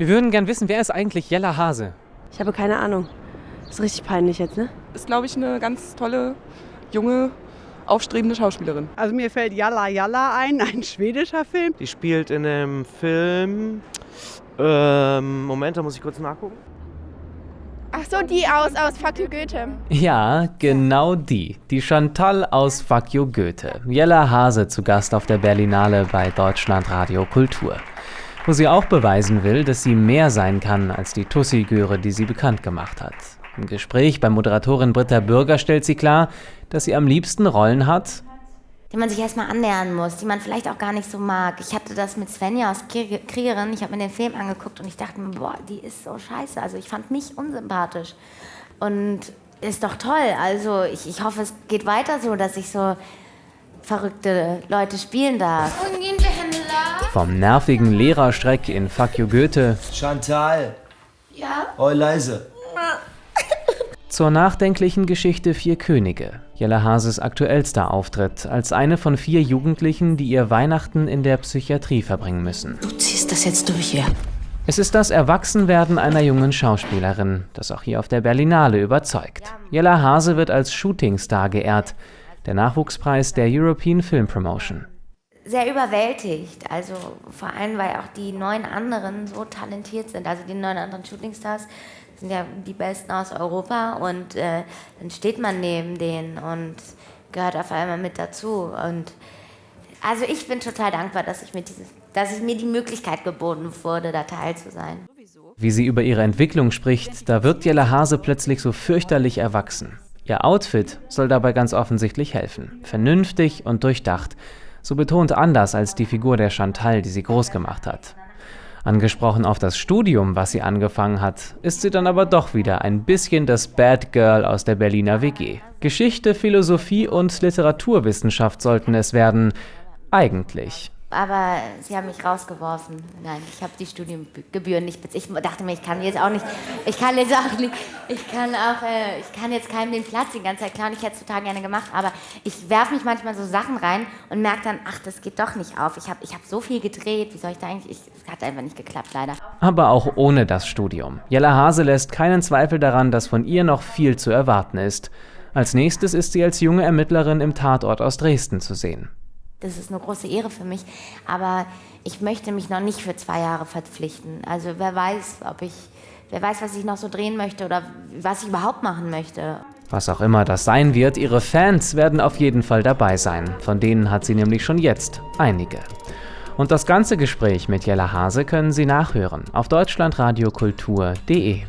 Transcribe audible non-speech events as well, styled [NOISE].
Wir würden gern wissen, wer ist eigentlich Jella Hase? Ich habe keine Ahnung. Ist richtig peinlich jetzt, ne? Ist, glaube ich, eine ganz tolle, junge, aufstrebende Schauspielerin. Also mir fällt Yalla Yalla ein, [LAUGHS] ein schwedischer Film. Die spielt in einem Film. Ähm, Moment, da muss ich kurz nachgucken. Ach so, die aus, aus Fuck you Goethe. Ja, genau die. Die Chantal aus Fuck you Goethe. Jella Hase zu Gast auf der Berlinale bei Deutschlandradio Kultur. Wo sie auch beweisen will, dass sie mehr sein kann als die Tussi-Göre, die sie bekannt gemacht hat. Im Gespräch bei Moderatorin Britta Bürger stellt sie klar, dass sie am liebsten Rollen hat, die man sich erstmal annähern muss, die man vielleicht auch gar nicht so mag. Ich hatte das mit Svenja aus Kriegerin, ich habe mir den Film angeguckt und ich dachte mir, boah, die ist so scheiße. Also ich fand mich unsympathisch. Und ist doch toll. Also ich, ich hoffe, es geht weiter so, dass ich so verrückte Leute spielen darf. Vom nervigen Lehrerstreck in Fuck you Goethe. Chantal. Ja? Oh, leise. [LAUGHS] Zur nachdenklichen Geschichte Vier Könige. Jella Hases aktuellster Auftritt als eine von vier Jugendlichen, die ihr Weihnachten in der Psychiatrie verbringen müssen. Du ziehst das jetzt durch hier. Es ist das Erwachsenwerden einer jungen Schauspielerin, das auch hier auf der Berlinale überzeugt. Jella Hase wird als Shootingstar geehrt, der Nachwuchspreis der European Film Promotion. Sehr überwältigt, also vor allem, weil auch die neun anderen so talentiert sind, also die neun anderen Shootingstars sind ja die Besten aus Europa und äh, dann steht man neben denen und gehört auf einmal mit dazu. Und also ich bin total dankbar, dass ich, mir dieses, dass ich mir die Möglichkeit geboten wurde, da teil zu sein. Wie sie über ihre Entwicklung spricht, da wirkt Jelle Hase plötzlich so fürchterlich erwachsen. Ihr Outfit soll dabei ganz offensichtlich helfen. Vernünftig und durchdacht. So betont anders als die Figur der Chantal, die sie groß gemacht hat. Angesprochen auf das Studium, was sie angefangen hat, ist sie dann aber doch wieder ein bisschen das Bad Girl aus der Berliner WG. Geschichte, Philosophie und Literaturwissenschaft sollten es werden. Eigentlich aber sie haben mich rausgeworfen. Nein, ich habe die Studiengebühren nicht bezahlt. Ich dachte mir, ich kann jetzt auch nicht, ich kann jetzt auch nicht, ich kann auch, äh, ich kann jetzt keinem den Platz die ganze Zeit klauen. Ich hätte es total gerne gemacht, aber ich werfe mich manchmal so Sachen rein und merke dann, ach, das geht doch nicht auf. Ich habe ich hab so viel gedreht, wie soll ich da eigentlich, es hat einfach nicht geklappt, leider. Aber auch ohne das Studium. Jella Hase lässt keinen Zweifel daran, dass von ihr noch viel zu erwarten ist. Als nächstes ist sie als junge Ermittlerin im Tatort aus Dresden zu sehen. Das ist eine große Ehre für mich, aber ich möchte mich noch nicht für zwei Jahre verpflichten. Also wer weiß, ob ich, wer weiß, was ich noch so drehen möchte oder was ich überhaupt machen möchte. Was auch immer das sein wird, ihre Fans werden auf jeden Fall dabei sein. Von denen hat sie nämlich schon jetzt einige. Und das ganze Gespräch mit Jella Hase können Sie nachhören auf deutschlandradiokultur.de.